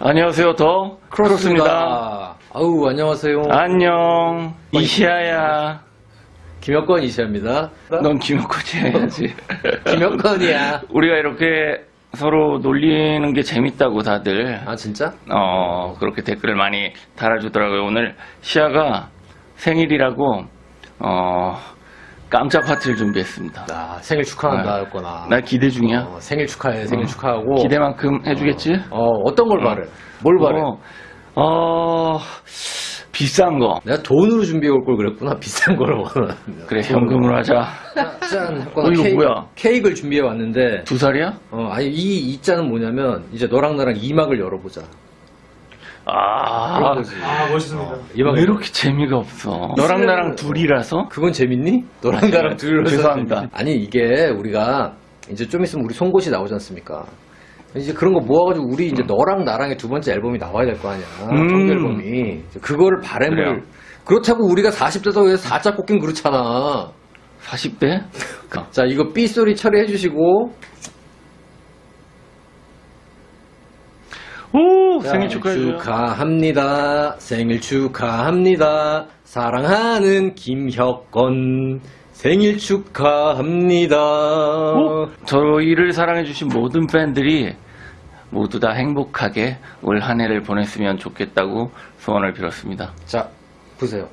안녕하세요, 더 크로스입니다. 아우, 안녕하세요. 안녕, 이시아야. 김혁건 이시아입니다. 넌 김혁코치 해야지. 김혁건이야. 우리가 이렇게 서로 놀리는 게 재밌다고 다들 아, 진짜? 어 그렇게 댓글을 많이 달아주더라고요. 오늘 시아가 생일이라고 어 깜짝 파티를 준비했습니다. 나 생일 축하한다, 아, 였거나. 나 기대 중이야. 어, 생일 축하해, 생일 어, 축하하고. 기대만큼 해주겠지? 어, 어 떤 걸 바래? 뭘 바래? 어, 어, 비싼 거. 내가 돈으로 준비해 올 걸 그랬구나. 비싼 걸 원하는. 그래 현금으로 하자. 짠! 어, 이거 케이크, 뭐야? 케이크를 준비해 왔는데, 두 살이야? 어, 아니, 이, 이 짠은 뭐냐면, 이제 너랑 나랑 이막을 열어보자. 아. 아 멋있습니다. 이막 왜 이렇게 재미가 없어? 너랑 나랑 둘이라서? 그건 재밌니? 너랑 나랑 둘이서 죄송합니다. 아니 이게 우리가 이제 좀 있으면 우리 송곳이 나오지 않습니까? 이제 그런 거 모아가지고 우리 이제 너랑 나랑의 두 번째 앨범이 나와야 될 거 아니야. 음. 정규 앨범이. 그거를 바램을 그래요. 그렇다고 우리가 40대다 왜 4자 꽂긴 그렇잖아. 40대? 자 이거 B 소리 처리해 주시고 오, 자, 생일 축하해줘요. 축하합니다. 생일 축하합니다. 사랑하는 김혁건 생일 축하합니다. 오, 저희를 사랑해주신 모든 팬들이 모두 다 행복하게 올 한 해를 보냈으면 좋겠다고 소원을 빌었습니다. 자 보세요.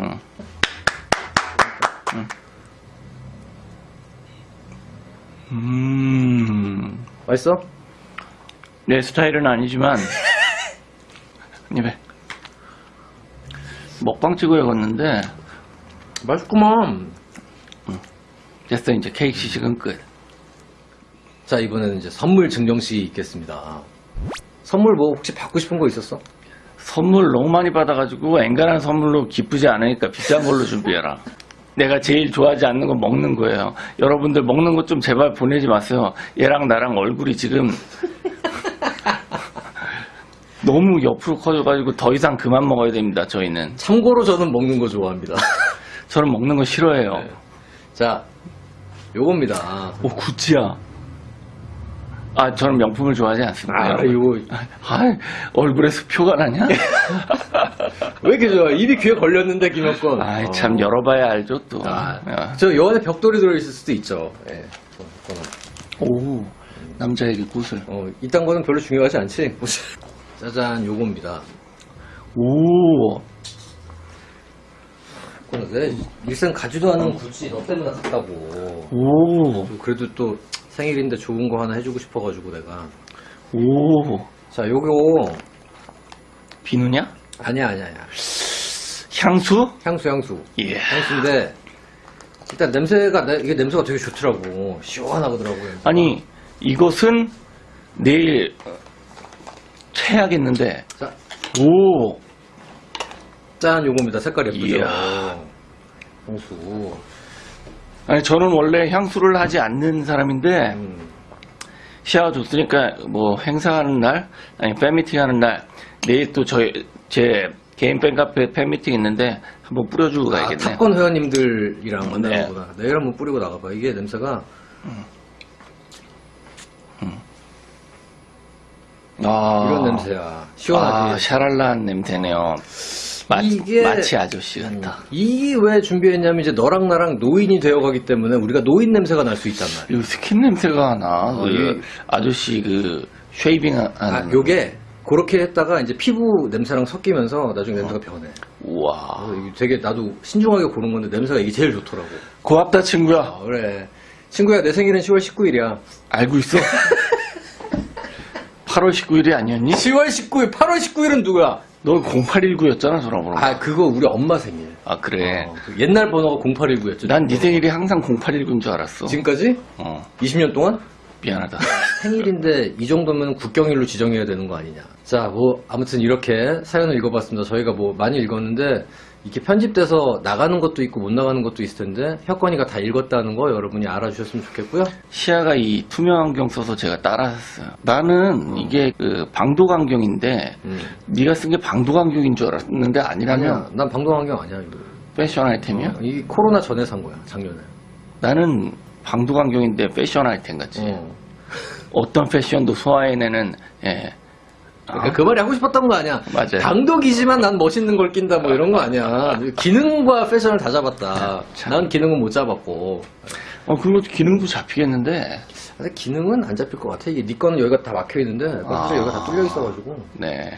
응. 응. 음, 맛있어? 내 스타일은 아니지만 입에 먹방 찍어야겠는데 맛있구만. 됐어 이제 케이크 시식은 끝. 자 이번에는 이제 선물 증정식이 있겠습니다. 선물 뭐 혹시 받고 싶은 거 있었어? 선물 너무 많이 받아가지고 엔간한 선물로 기쁘지 않으니까 비싼 걸로 준비해라. 내가 제일 좋아하지 않는 건 먹는 거예요. 여러분들 먹는 것 좀 제발 보내지 마세요. 얘랑 나랑 얼굴이 지금 너무 옆으로 커져가지고 더 이상 그만 먹어야 됩니다. 저희는 참고로 저는 먹는 거 좋아합니다. 저는 먹는 거 싫어해요. 네. 자 요겁니다. 오 구찌야. 아 저는 명품을 좋아하지 않습니다. 아. 이거 아, 얼굴에서 표가 나냐? 왜 이렇게 좋아? 입이 귀에 걸렸는데 김혁건. 아이 참 열어봐야 알죠 또. 아, 야. 저요 안에 벽돌이 들어있을 수도 있죠. 예. 오 남자에게 꽃을. 어, 이딴 거는 별로 중요하지 않지? 짜잔, 요겁니다. 오내 일생 가지도 않은 구찌 너 때문에 샀다고. 오, 그래도 또 생일인데 좋은 거 하나 해주고 싶어가지고 내가. 오, 자, 요거 비누냐? 아니야, 아니야, 아니야. 향수? 향수, 향수. 예. 향수인데 일단 냄새가 내- 이게 냄새가 되게 좋더라고. 시원하더라고요. 아니, 이것은 내일 채야겠는데. 자, 오, 짠, 요겁니다. 색깔이 예쁘죠? 이야. 향수. 아니, 저는 원래 향수를 하지 않는 사람인데, 음. 시아가 줬으니까, 뭐, 행사하는 날, 아니, 팬미팅 하는 날, 내일 또 저희, 제 개인 팬카페 팬미팅 있는데, 한번 뿌려주고 아, 가야겠네. 탑건 회원님들이랑 네. 만나는구나. 내일 한번 뿌리고 나가봐. 이게 냄새가 아, 이런 냄새야. 아, 시원하지. 샤랄라한 냄새네요. 마, 이게- 마치 아저씨 같다. 이게 왜 준비했냐면 이제 너랑 나랑 노인이 되어가기 때문에 우리가 노인 냄새가 날 수 있단 말이야. 이 스킨 냄새가 나. 어, 그 아저씨 그 shaving 하는. 아, 요게 그렇게 했다가 이제 피부 냄새랑 섞이면서 나중에 냄새가 변해. 우와. 이게 되게 나도 신중하게 고른 건데 냄새가 이게 제일 좋더라고. 고맙다 친구야. 아, 그래. 친구야, 내 생일은 10월 19일이야. 알고 있어? 8월 19일이 아니었니? 10월 19일, 8월 19일은 누구야? 너 0819였잖아 전화번호. 아, 그거 우리 엄마 생일. 아 그래. 어, 그 옛날 번호가 0819였죠. 난 네 생일이 항상 0819인 줄 알았어. 지금까지? 어 20년 동안? 미안하다. 생일인데 이 정도면 국경일로 지정해야 되는 거 아니냐. 자, 뭐 아무튼 이렇게 사연을 읽어봤습니다. 저희가 뭐 많이 읽었는데 이렇게 편집돼서 나가는 것도 있고 못 나가는 것도 있을 텐데 혁건이가 다 읽었다는 거 여러분이 알아주셨으면 좋겠고요. 시야가 이 투명 안경 써서 제가 따라했어요. 나는 이게 그 방독 안경인데 음. 네가 쓴 게 방독 안경인 줄 알았는데 아니라면 아니야, 난 방독 안경 아니야. 이거. 패션 아이템이야? 어, 이 코로나 전에 산 거야, 작년에. 나는 방독 안경인데 패션 아이템 같이. 어. 어떤 패션도 소화해내는 예, 그러니까 그 말이 하고 싶었던 거 아니야. 맞아요. 당독이지만 난 멋있는 걸 낀다 뭐 이런 거 아니야. 기능과 패션을 다 잡았다. 참. 난 기능은 못 잡았고. 어, 그거 기능도 잡히겠는데. 근데 기능은 안 잡힐 것 같아. 이게 네 거는 여기가 다 막혀 있는데 아. 여기가 다 뚫려 있어가지고. 네.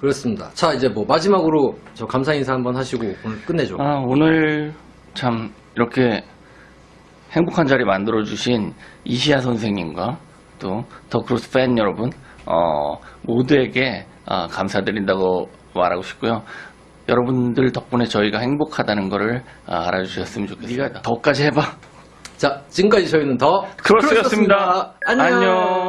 그렇습니다. 자 이제 뭐 마지막으로 저 감사 인사 한번 하시고 오늘 끝내죠. 아, 오늘 참 이렇게 행복한 자리 만들어주신 이시아 선생님과 또 더크로스 팬 여러분, 어, 모두에게 아, 감사드린다고 말하고 싶고요. 여러분들 덕분에 저희가 행복하다는 것을 아, 알아주셨으면 좋겠습니다. 더까지 해봐. 자 지금까지 저희는 더 크로스였습니다. 안녕. 안녕.